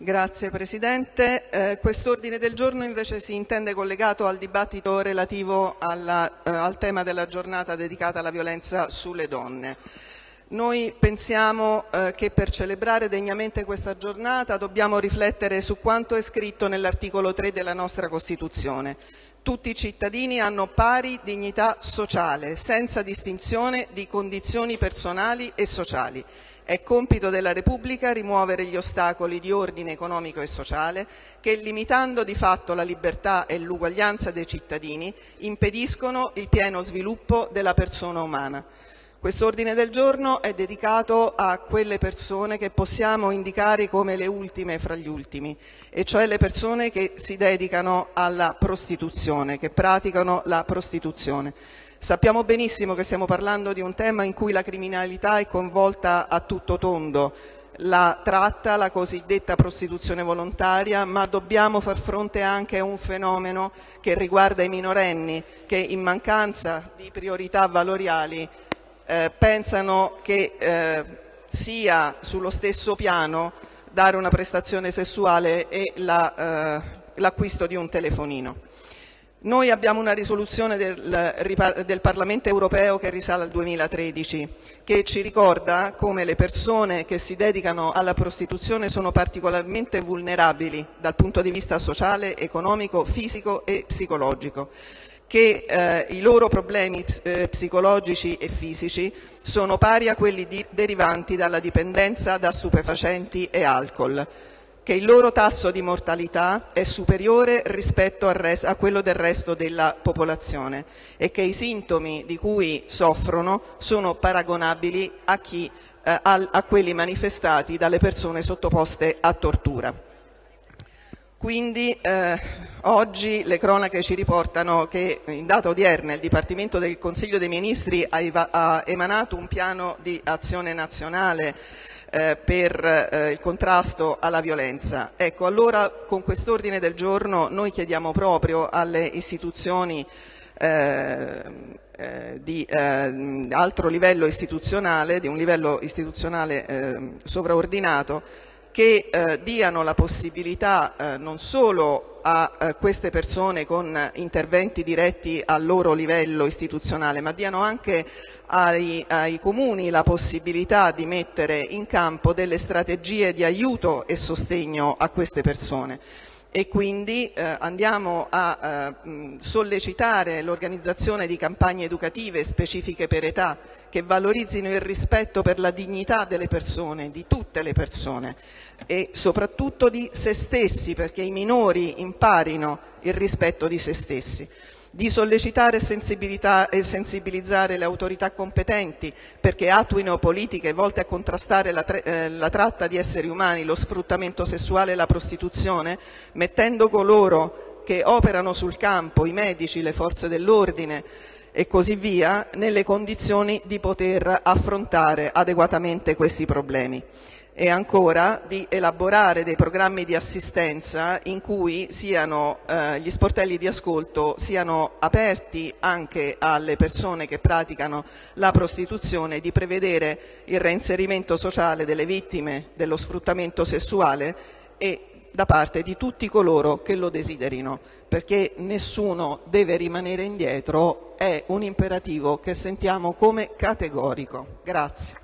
Grazie Presidente. Eh, Quest'ordine del giorno invece si intende collegato al dibattito relativo alla, eh, al tema della giornata dedicata alla violenza sulle donne. Noi pensiamo eh, che per celebrare degnamente questa giornata dobbiamo riflettere su quanto è scritto nell'articolo 3 della nostra Costituzione. Tutti i cittadini hanno pari dignità sociale, senza distinzione di condizioni personali e sociali. È compito della Repubblica rimuovere gli ostacoli di ordine economico e sociale che, limitando di fatto la libertà e l'uguaglianza dei cittadini, impediscono il pieno sviluppo della persona umana. Quest'ordine del giorno è dedicato a quelle persone che possiamo indicare come le ultime fra gli ultimi, e cioè le persone che si dedicano alla prostituzione, che praticano la prostituzione. Sappiamo benissimo che stiamo parlando di un tema in cui la criminalità è coinvolta a tutto tondo, la tratta, la cosiddetta prostituzione volontaria, ma dobbiamo far fronte anche a un fenomeno che riguarda i minorenni che in mancanza di priorità valoriali eh, pensano che eh, sia sullo stesso piano dare una prestazione sessuale e eh, l'acquisto di un telefonino. Noi abbiamo una risoluzione del, del, Parlamento europeo che risale al 2013, che ci ricorda come le persone che si dedicano alla prostituzione sono particolarmente vulnerabili dal punto di vista sociale, economico, fisico e psicologico che eh, i loro problemi eh, psicologici e fisici sono pari a quelli derivanti dalla dipendenza da stupefacenti e alcol, che il loro tasso di mortalità è superiore rispetto a quello del resto della popolazione e che i sintomi di cui soffrono sono paragonabili a, chi, eh, a quelli manifestati dalle persone sottoposte a tortura. Quindi eh, oggi le cronache ci riportano che in data odierna il Dipartimento del Consiglio dei Ministri ha, emanato un piano di azione nazionale eh, per eh, il contrasto alla violenza. Ecco, allora con quest'ordine del giorno noi chiediamo proprio alle istituzioni eh, di eh, altro livello istituzionale, di un livello istituzionale eh, sovraordinato, che eh, diano la possibilità eh, non solo a eh, queste persone con interventi diretti al loro livello istituzionale, ma diano anche ai, ai, comuni la possibilità di mettere in campo delle strategie di aiuto e sostegno a queste persone e quindi eh, andiamo a eh, sollecitare l'organizzazione di campagne educative specifiche per età che valorizzino il rispetto per la dignità delle persone, di tutte le persone e soprattutto di se stessi perché i minori imparino il rispetto di se stessi di sollecitare e sensibilizzare le autorità competenti perché attuino politiche volte a contrastare la, eh, la tratta di esseri umani, lo sfruttamento sessuale e la prostituzione, mettendo coloro che operano sul campo, i medici, le forze dell'ordine e così via, nelle condizioni di poter affrontare adeguatamente questi problemi e ancora di elaborare dei programmi di assistenza in cui siano, eh, gli sportelli di ascolto siano aperti anche alle persone che praticano la prostituzione, di prevedere il reinserimento sociale delle vittime dello sfruttamento sessuale e da parte di tutti coloro che lo desiderino, perché nessuno deve rimanere indietro, è un imperativo che sentiamo come categorico. Grazie.